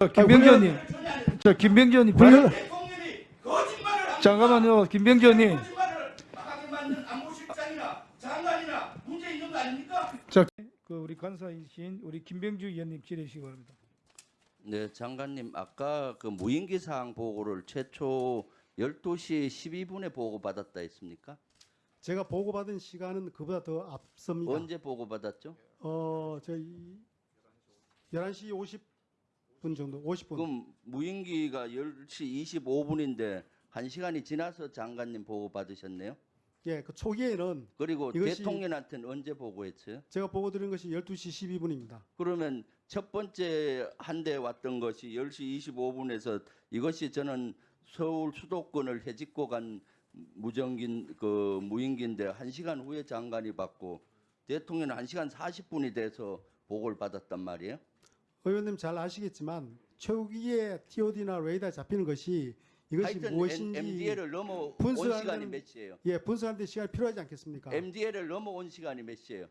저 김병기 의원님, 저 김병기 의원님, 불-. 잠깐만요, 김병기 의원님. 자, 그 우리 간사이신 우리 김병주 의원님 질의시기 바랍니다. 네, 장관님 아까 그 무인기 사항 보고를 최초 12시 12분에 보고받았다 했습니까? 제가 보고받은 시간은 그보다 더 앞섭니다. 언제 보고받았죠? 어, 저희 11시 50 분 정도, 50분. 그럼 무인기가 10시 25분인데 1시간이 지나서 장관님 보고 받으셨네요? 예, 그 초기에는 그리고 대통령한테는 언제 보고했어요? 제가 보고 드린 것이 12시 12분입니다. 그러면 첫 번째 한 대 왔던 것이 10시 25분에서 이것이 저는 서울 수도권을 해집고 간 무정긴 그 무인기인데 한시간 후에 장관이 받고 대통령은 한시간 40분이 돼서 보고를 받았단 말이에요. 의원님 잘 아시겠지만 초기에 TOD나 레이더 잡히는 것이 이것이 무엇인지 MDL을 넘어온 분수하는 시간이 몇 시예요? 예, 분석하는데 시간이 필요하지 않겠습니까? MDL을 넘어온 시간이 몇 시예요?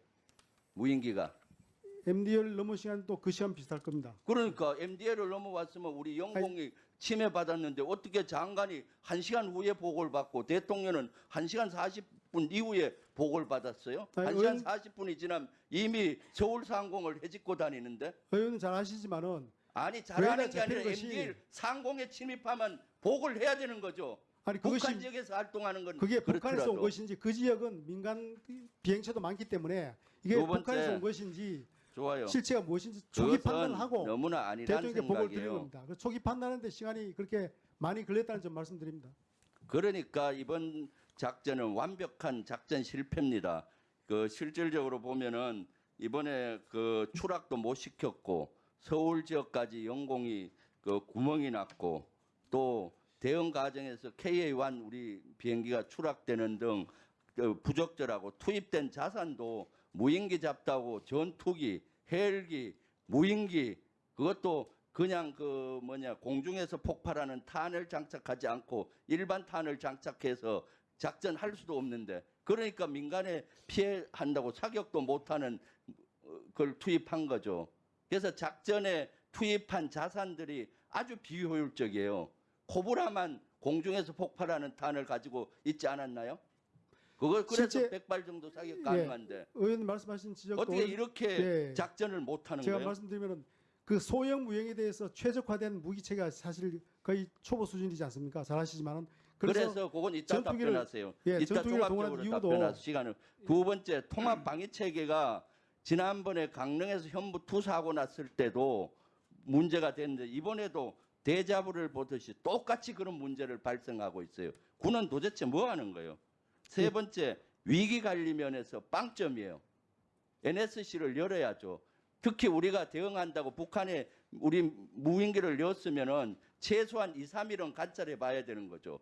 무인기가. MDL 넘은 시간도 그 시간 비슷할 겁니다. 그러니까 MDL을 넘어왔으면 우리 영공이 침해받았는데 어떻게 장관이 한시간 후에 보고를 받고 대통령은 한시간 40 분 이후에 보고를 받았어요? 아니, 한시간 의원- 40분이 지나면 이미 서울상공을 해집고 다니는데 의원님 잘 아시지만은 아니 잘하는 게 아니라 것이- MDL 상공에 침입하면 보고를 해야 되는 거죠. 아니 북한 그것이 지역에서 활동하는 건 그게 북한에서 온 그렇더라도. 것인지 그 지역은 민간 비행체도 많기 때문에 이게 북한에서 온 것인지 좋아요. 실체가 무엇인지 초기 판단을 하고 너무나 대통령께 보고를 드리는. 겁니다. 그 초기 판단하는데 시간이 그렇게 많이 걸렸다는 점 말씀드립니다. 그러니까 이번 작전은 완벽한 작전 실패입니다. 그 실질적으로 보면은 이번에 그 추락도 못 시켰고 서울 지역까지 영공이 그 구멍이 났고 또 대응 과정에서 KA-1 우리 비행기가 추락되는 등그 부적절하고 투입된 자산도 무인기 잡다고 전투기, 헬기, 무인기 그것도 그냥 그 뭐냐 공중에서 폭발하는 탄을 장착하지 않고 일반 탄을 장착해서 작전할 수도 없는데 그러니까 민간에 피해한다고 사격도 못하는 어, 걸 투입한 거죠. 그래서 작전에 투입한 자산들이 아주 비효율적이에요. 코브라만 공중에서 폭발하는 탄을 가지고 있지 않았나요? 그걸 그래서 100발 정도 사격 예. 가능한데 의원님 말씀하신 지적도 어떻게 이렇게 예. 작전을 못하는 제가 거예요? 말씀드리면은 그 소형 무형에 대해서 최적화된 무기체가 사실 거의 초보 수준이지 않습니까? 잘 아시지만은 그래서, 그래서, 그건 이따 전투기를- 답변하세요. 예, 이따 종합적으로 이유도- 답변하세요. 시간을. 두 번째 통합 방위 체계가 지난번에 강릉에서 현무 투사하고 났을 때도 문제가 됐는데 이번에도 대자부를 보듯이 똑같이 그런 문제를 발생하고 있어요. 군은 도대체 뭐 하는 거예요? 세 예. 번째 위기 관리 면에서 빵점이에요. NSC를 열어야죠. 특히 우리가 대응한다고 북한에 우리 무인기를 넣었으면은 최소한 2, 3일은 관찰해 봐야 되는 거죠.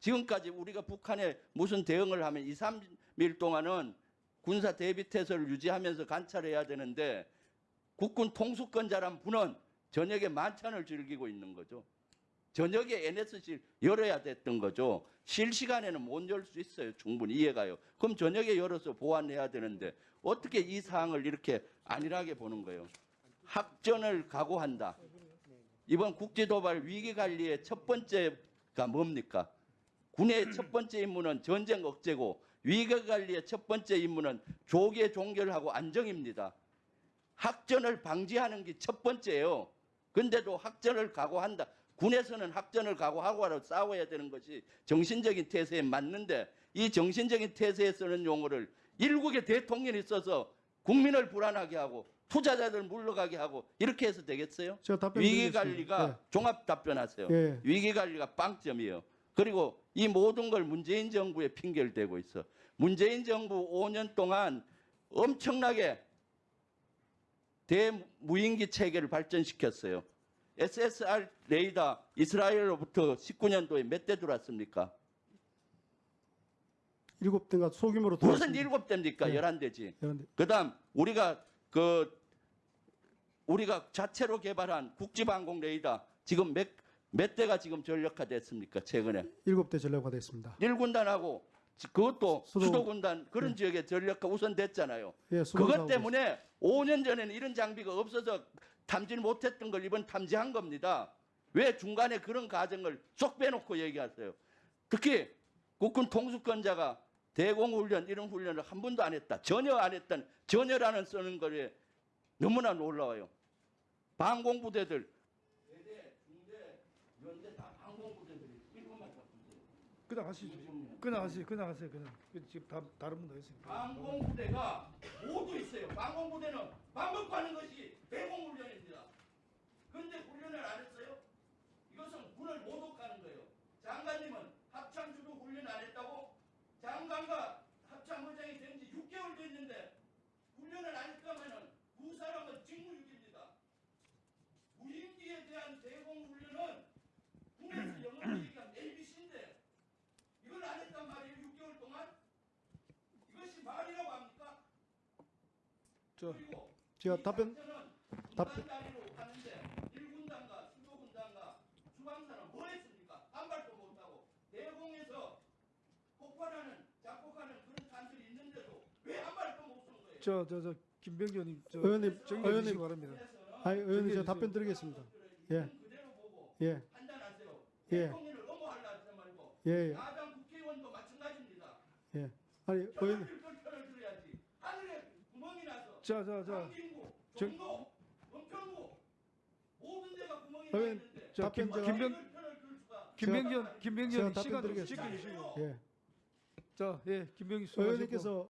지금까지 우리가 북한에 무슨 대응을 하면 2, 3일 동안은 군사 대비 태세를 유지하면서 관찰해야 되는데 국군 통수권자란 분은 저녁에 만찬을 즐기고 있는 거죠. 저녁에 NSC 열어야 됐던 거죠. 실시간에는 못 열 수 있어요. 충분히 이해가요. 그럼 저녁에 열어서 보완해야 되는데 어떻게 이 사항을 이렇게 안일하게 보는 거예요. 합전을 각오한다. 이번 국제도발 위기관리의 첫 번째가 뭡니까? 군의 첫 번째 임무는 전쟁 억제고 위기관리의 첫 번째 임무는 조계 종결하고 안정입니다. 학전을 방지하는 게 첫 번째예요. 근데도 학전을 각오한다. 군에서는 학전을 각오하고 싸워야 되는 것이 정신적인 태세에 맞는데 이 정신적인 태세에 쓰는 용어를 일국의 대통령이 써서 국민을 불안하게 하고 투자자들 물러가게 하고 이렇게 해서 되겠어요? 제가 답변 위기 드리겠습니다. 관리가 종합 답변하세요. 예. 예. 위기 관리가 빵점이에요. 그리고 이 모든 걸 문재인 정부에 핑계를 대고 있어. 문재인 정부 5년 동안 엄청나게 대무인기 체계를 발전시켰어요. SSR 레이더 이스라엘로부터 19년도에 몇 대 들어왔습니까? 일곱 대가 소규모로 무슨 들어왔습니다. 일곱 대입니까? 네. 열한 대지. 그런데 그다음 우리가 그 우리가 자체로 개발한 국지방공 레이더 지금 몇, 몇 대가 지금 전력화 됐습니까? 최근에 일곱 대 전략화 됐습니다. 1군단하고 그것도 수도- 수도군단 그런 지역에 전력화 우선 됐잖아요. 예, 그것 때문에 5년 전에는 이런 장비가 없어서 탐지를 못했던 걸 이번 탐지한 겁니다. 왜 중간에 그런 과정을 쏙 빼놓고 얘기하세요? 특히 국군 통수권자가 대공훈련 이런 훈련을 한 번도 안 했다. 전혀 안 했던 전혀라는 쓰는 거에 너무나 놀라워요. 방공부대들 대대, 중대, 연대 다 방공부대들이 일본만 잡으세요. 그냥 하시죠. 그냥 하세요. 그냥 하세요. 그냥 그 지금 다, 다른 분도 했습니다. 방공부대가 모두 있어요. 방공부대는 반복하는 것이 대공훈련입니다. 그런데 훈련을 안 했어요? 이것은 군을 모독하는 거예요. 장관님은 합참주도 훈련 안 했다고? 장관과 합참의장이 된 지 6개월 됐는데 훈련을 안 했다면은 그 사람은 직무유기입니다. 무인기에 대한 대공훈련은 군에서 영어로 얘기하면 ABC인데 이걸 안 했단 말이에요. 6개월 동안? 이것이 말이라고 합니까? 저 제가 이 답변- 답변- 1군단과 15군단과 주방사는 뭘 했습니까? 한 발도 못하고 대공에서 폭발하는 작곡하는 그런 탄들이 있는데도 왜한 발도 못쏜 거예요? 저저저 김병준님 저 의원님, 주시기 의원님, 바랍니다. 아니 의원님 저. 답변 드리겠습니다. 예, 예, 판단하세요. 예. 대통령을 넘어하려 하지 말고 예, 예. 야당 국회의원도 마찬가지입니다. 예. 아니 의원님, 편을 들 편을 들어야지. 하늘에 구멍이 나서 자 자 자 강진구, 정- 종로, 은평구 모든 데가 구멍이 의원, 나 있는데 저 답변 제가- 김병 이걸 수가 김병준 답변 시간 좀 드리겠습니다. 예. 자 예 김병준 수고하셨고 의원님께서